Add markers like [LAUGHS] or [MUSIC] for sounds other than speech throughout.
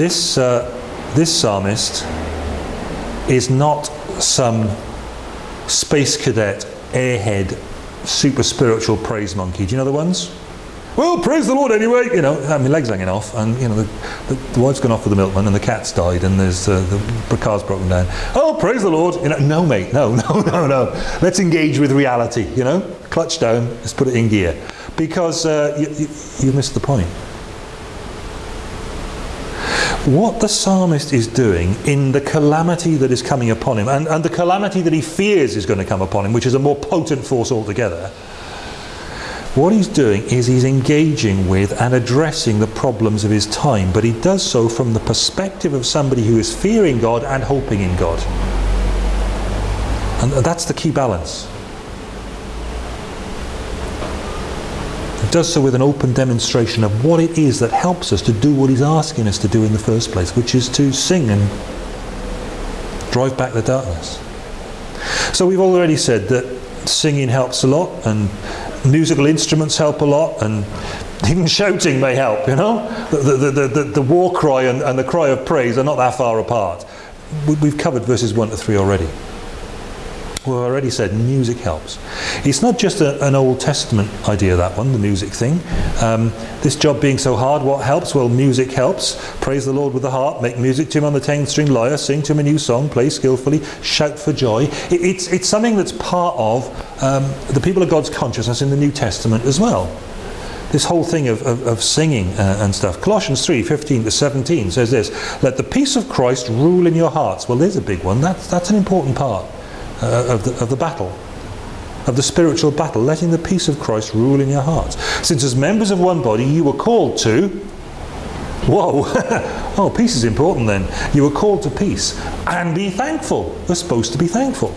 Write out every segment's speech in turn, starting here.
this, uh, this psalmist is not some space cadet, airhead, super spiritual praise monkey. Do you know the ones? Well, praise the Lord anyway. You know, mean, legs hanging off, and you know, the, the, the wife's gone off with the milkman, and the cat's died, and there's uh, the car's broken down. Oh, praise the Lord! You know, no, mate, no, [LAUGHS] no, no, no. Let's engage with reality. You know, clutch down. Let's put it in gear, because uh, you, you, you missed the point what the psalmist is doing in the calamity that is coming upon him and, and the calamity that he fears is going to come upon him, which is a more potent force altogether, what he's doing is he's engaging with and addressing the problems of his time, but he does so from the perspective of somebody who is fearing God and hoping in God. And that's the key balance. Does so with an open demonstration of what it is that helps us to do what he's asking us to do in the first place, which is to sing and drive back the darkness. So we've already said that singing helps a lot and musical instruments help a lot and even shouting may help, you know? The, the, the, the, the war cry and, and the cry of praise are not that far apart. We've covered verses 1 to 3 already. Well, I already said music helps. It's not just a, an Old Testament idea, that one, the music thing. Um, this job being so hard, what helps? Well, music helps. Praise the Lord with the harp, make music to him on the 10 string lyre, sing to him a new song, play skillfully, shout for joy. It, it's, it's something that's part of um, the people of God's consciousness in the New Testament as well this whole thing of, of, of singing uh, and stuff. Colossians 3, 15 to 17 says this, let the peace of Christ rule in your hearts. Well, there's a big one. That's, that's an important part uh, of, the, of the battle, of the spiritual battle, letting the peace of Christ rule in your hearts. Since as members of one body you were called to, whoa, [LAUGHS] oh, peace is important then. You were called to peace and be thankful. We're supposed to be thankful.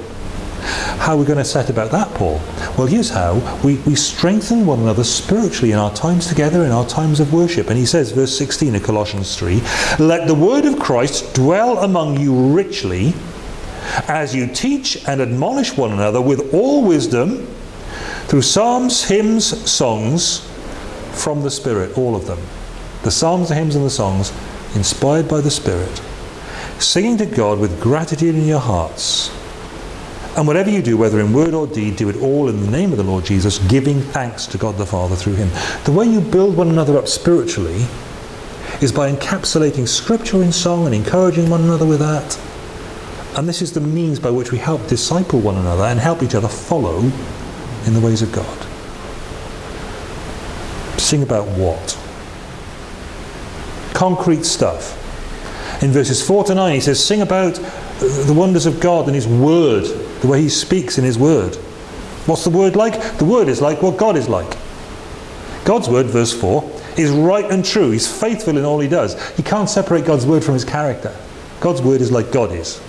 How are we going to set about that, Paul? Well, here's how. We, we strengthen one another spiritually in our times together, in our times of worship. And he says, verse 16 of Colossians 3, Let the word of Christ dwell among you richly, as you teach and admonish one another with all wisdom through psalms, hymns, songs from the Spirit, all of them. The psalms, the hymns and the songs inspired by the Spirit, singing to God with gratitude in your hearts. And whatever you do, whether in word or deed, do it all in the name of the Lord Jesus, giving thanks to God the Father through him. The way you build one another up spiritually is by encapsulating scripture in song and encouraging one another with that and this is the means by which we help disciple one another and help each other follow in the ways of God. Sing about what? Concrete stuff. In verses 4 to 9 he says, sing about the wonders of God and his word, the way he speaks in his word. What's the word like? The word is like what God is like. God's word, verse 4, is right and true. He's faithful in all he does. You can't separate God's word from his character. God's word is like God is.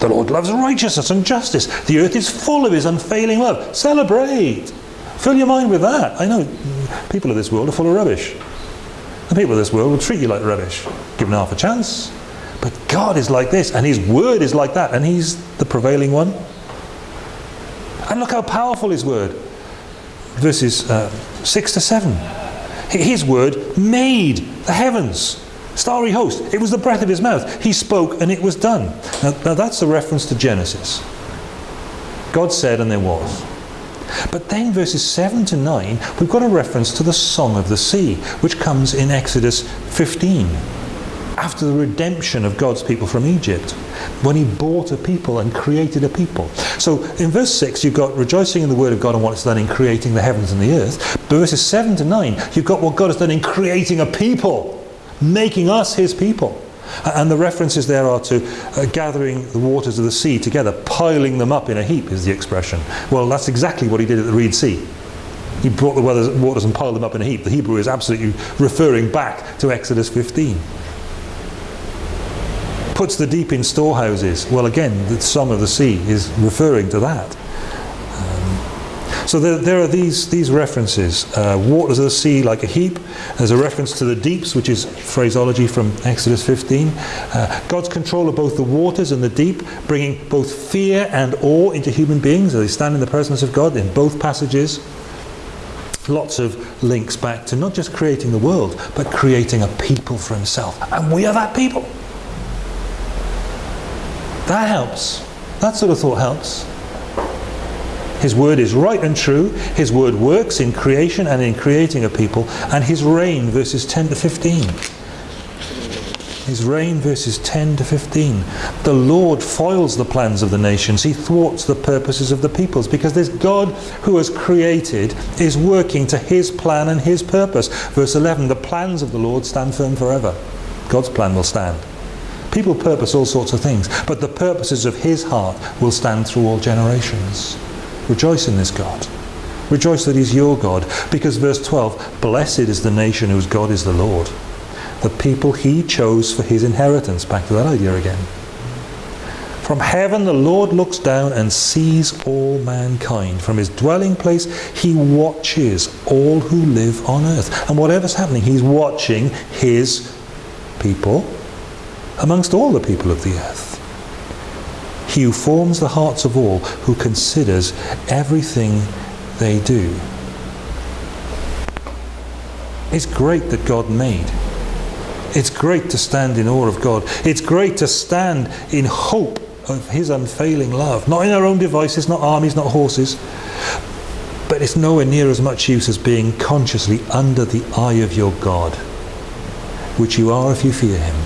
The Lord loves righteousness and justice. The earth is full of his unfailing love. Celebrate. Fill your mind with that. I know people of this world are full of rubbish. The people of this world will treat you like rubbish, given half a chance. But God is like this, and his word is like that, and he's the prevailing one. And look how powerful his word. Verses uh, 6 to 7. His word made the heavens Starry host. It was the breath of his mouth. He spoke and it was done. Now, now that's a reference to Genesis. God said and there was. But then verses 7 to 9, we've got a reference to the Song of the Sea, which comes in Exodus 15. After the redemption of God's people from Egypt, when he bought a people and created a people. So in verse 6, you've got rejoicing in the word of God and what it's done in creating the heavens and the earth. But verses 7 to 9, you've got what God has done in creating a people making us his people. And the references there are to uh, gathering the waters of the sea together, piling them up in a heap is the expression. Well, that's exactly what he did at the Reed Sea. He brought the waters and piled them up in a heap. The Hebrew is absolutely referring back to Exodus 15. Puts the deep in storehouses. Well, again, the Song of the Sea is referring to that. So there, there are these, these references. Uh, waters of the sea like a heap. There's a reference to the deeps, which is phraseology from Exodus 15. Uh, God's control of both the waters and the deep, bringing both fear and awe into human beings as they stand in the presence of God in both passages. lots of links back to not just creating the world, but creating a people for himself. And we are that people. That helps. That sort of thought helps. His word is right and true. His word works in creation and in creating a people. And his reign, verses 10 to 15. His reign, verses 10 to 15. The Lord foils the plans of the nations. He thwarts the purposes of the peoples because this God who has created is working to his plan and his purpose. Verse 11, the plans of the Lord stand firm forever. God's plan will stand. People purpose all sorts of things, but the purposes of his heart will stand through all generations. Rejoice in this God. Rejoice that he's your God, because verse 12, blessed is the nation whose God is the Lord. The people he chose for his inheritance. Back to that idea again. From heaven the Lord looks down and sees all mankind. From his dwelling place he watches all who live on earth. And whatever's happening, he's watching his people amongst all the people of the earth. Who forms the hearts of all, who considers everything they do. It's great that God made. It's great to stand in awe of God. It's great to stand in hope of His unfailing love. Not in our own devices, not armies, not horses. But it's nowhere near as much use as being consciously under the eye of your God, which you are if you fear Him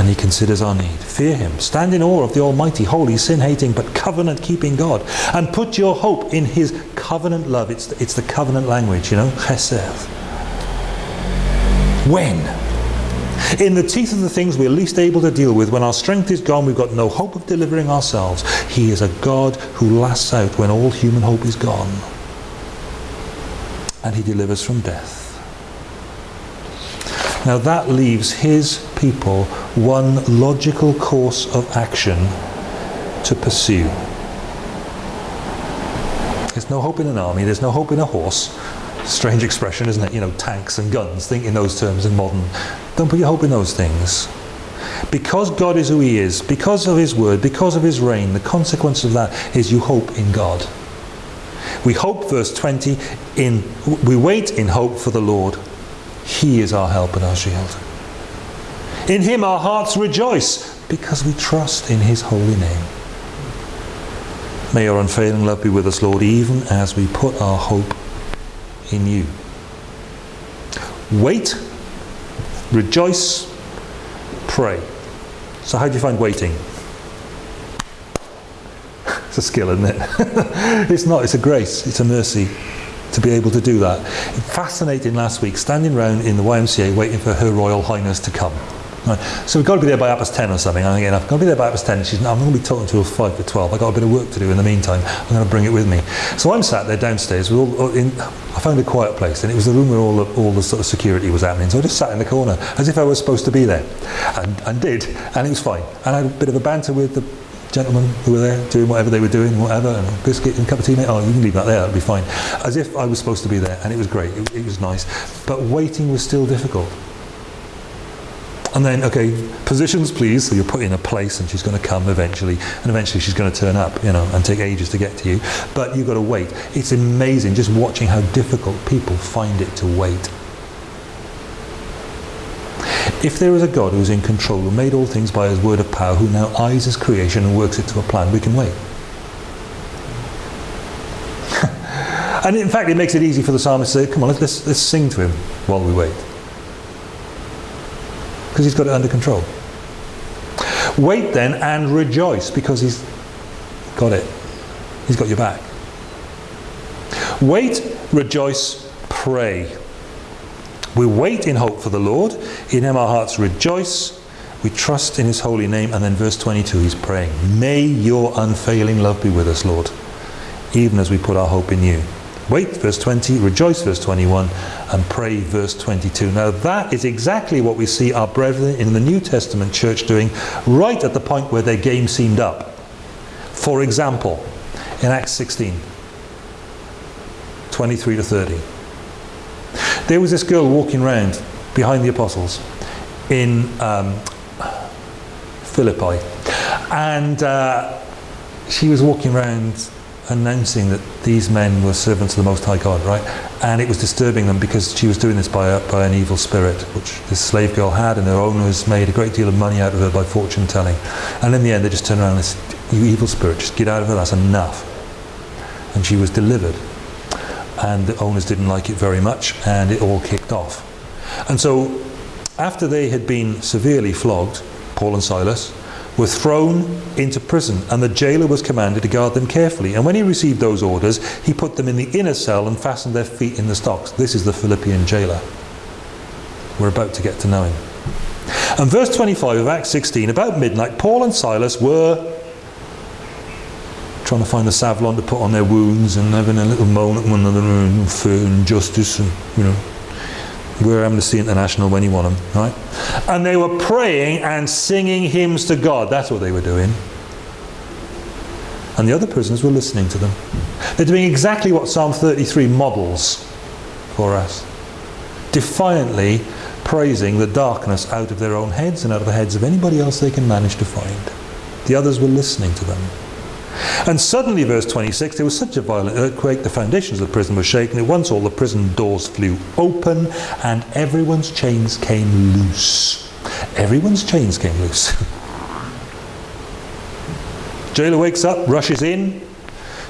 and he considers our need. Fear him. Stand in awe of the Almighty, holy, sin-hating, but covenant-keeping God. And put your hope in his covenant love. It's the, it's the covenant language, you know, chesed. When? In the teeth of the things we're least able to deal with, when our strength is gone, we've got no hope of delivering ourselves. He is a God who lasts out when all human hope is gone. And he delivers from death. Now that leaves his people one logical course of action to pursue. There's no hope in an army, there's no hope in a horse. Strange expression, isn't it? You know, tanks and guns, think in those terms in modern. Don't put your hope in those things. Because God is who he is, because of his word, because of his reign, the consequence of that is you hope in God. We hope, verse 20, in we wait in hope for the Lord. He is our help and our shield. In him our hearts rejoice because we trust in his holy name. May your unfailing love be with us, Lord, even as we put our hope in you. Wait, rejoice, pray. So how do you find waiting? [LAUGHS] It's a skill, isn't it? [LAUGHS] it's not, it's a grace, it's a mercy to be able to do that. Fascinating last week, standing around in the YMCA waiting for Her Royal Highness to come. Right. So we've got to be there by half past 10 or something. And again, I've got to be there by half past 10. She's, I'm going to be talking to her 5 to 12. I've got a bit of work to do in the meantime. I'm going to bring it with me. So I'm sat there downstairs. With all, in, I found a quiet place and it was the room where all the, all the sort of security was happening. So I just sat in the corner as if I was supposed to be there and, and did. And it was fine. And I had a bit of a banter with the gentlemen who were there doing whatever they were doing, whatever, and biscuit and cup of tea, mate. Oh, you can leave that there, that'll be fine. As if I was supposed to be there, and it was great. It, it was nice. But waiting was still difficult. And then, okay, positions please, so you're put in a place and she's going to come eventually, and eventually she's going to turn up, you know, and take ages to get to you. But you've got to wait. It's amazing just watching how difficult people find it to wait. If there is a God who's in control, who made all things by his word of power, who now eyes his creation and works it to a plan, we can wait. [LAUGHS] and in fact, it makes it easy for the psalmist to say, come on, let's, let's sing to him while we wait because he's got it under control. Wait then and rejoice because he's got it. He's got your back. Wait, rejoice, pray. We wait in hope for the Lord. In him our hearts rejoice. We trust in his holy name. And then verse 22, he's praying, May your unfailing love be with us, Lord, even as we put our hope in you. Wait, verse 20, rejoice, verse 21, and pray, verse 22. Now that is exactly what we see our brethren in the New Testament church doing right at the point where their game seemed up. For example, in Acts 16, 23 to 30. There was this girl walking around behind the apostles in um, Philippi. And uh, she was walking around announcing that these men were servants of the Most High God, right? And it was disturbing them because she was doing this by, a, by an evil spirit, which this slave girl had, and her owners made a great deal of money out of her by fortune telling. And in the end, they just turned around and said, You evil spirit, just get out of her, that's enough. And she was delivered. And the owners didn't like it very much, and it all kicked off. And so, after they had been severely flogged, Paul and Silas, were thrown into prison, and the jailer was commanded to guard them carefully. And when he received those orders, he put them in the inner cell and fastened their feet in the stocks. This is the Philippian jailer. We're about to get to know him. And verse 25 of Acts 16, about midnight, Paul and Silas were trying to find a savlon to put on their wounds and having a little moan at one another and fear and justice and, you know, we're Amnesty International when you want them, right? And they were praying and singing hymns to God. That's what they were doing. And the other prisoners were listening to them. They're doing exactly what Psalm 33 models for us. Defiantly praising the darkness out of their own heads and out of the heads of anybody else they can manage to find. The others were listening to them. And suddenly, verse 26, there was such a violent earthquake, the foundations of the prison were shaken. At once all the prison doors flew open and everyone's chains came loose. Everyone's chains came loose. [LAUGHS] Jailer wakes up, rushes in,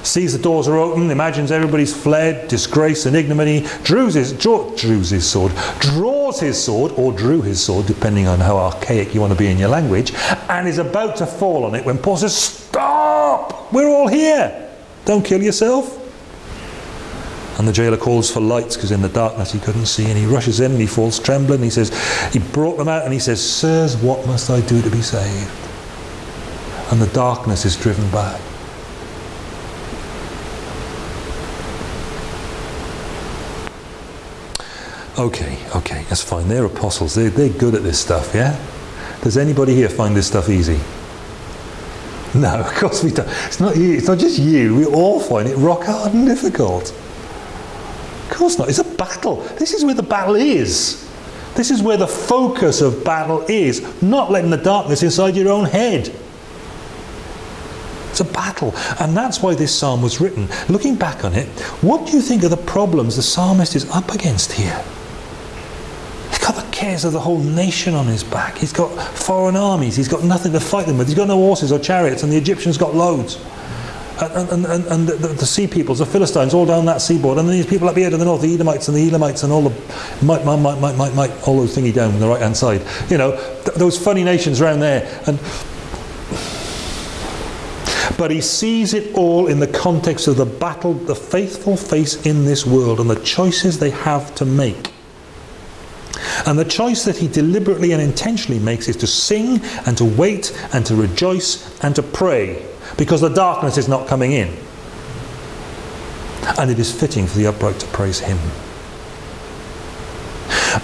sees the doors are open, imagines everybody's fled, disgrace and ignominy, drews his, draw, drews his sword, draws his sword, or drew his sword, depending on how archaic you want to be in your language, and is about to fall on it when Paul says, Stop! We're all here! Don't kill yourself. And the jailer calls for lights because in the darkness he couldn't see, and he rushes in and he falls trembling. He says, He brought them out and he says, Sirs, what must I do to be saved? And the darkness is driven back. Okay, okay, that's fine. They're apostles. They're, they're good at this stuff, yeah? Does anybody here find this stuff easy? [LAUGHS] No, of course we don't. It's not you. It's not just you. We all find it rock hard and difficult. Of course not. It's a battle. This is where the battle is. This is where the focus of battle is. Not letting the darkness inside your own head. It's a battle. And that's why this psalm was written. Looking back on it, what do you think are the problems the psalmist is up against here? Cares of the whole nation on his back. He's got foreign armies. He's got nothing to fight them with. He's got no horses or chariots, and the Egyptians got loads. And, and, and, and the, the, sea peoples, the Philistines, all down that seaboard, and then these people up here to the north, the Edomites and the Elamites, and all the all those thingy down on the right hand side. You know, th those funny nations around there. And but he sees it all in the context of the battle the faithful face in this world and the choices they have to make. And the choice that he deliberately and intentionally makes is to sing and to wait and to rejoice and to pray because the darkness is not coming in. And it is fitting for the upright to praise him.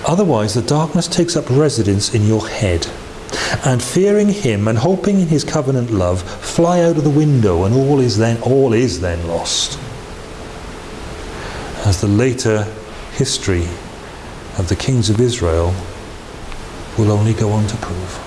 Otherwise, the darkness takes up residence in your head. And fearing him and hoping in his covenant love, fly out of the window, and all is then all is then lost. As the later history of the kings of Israel will only go on to prove.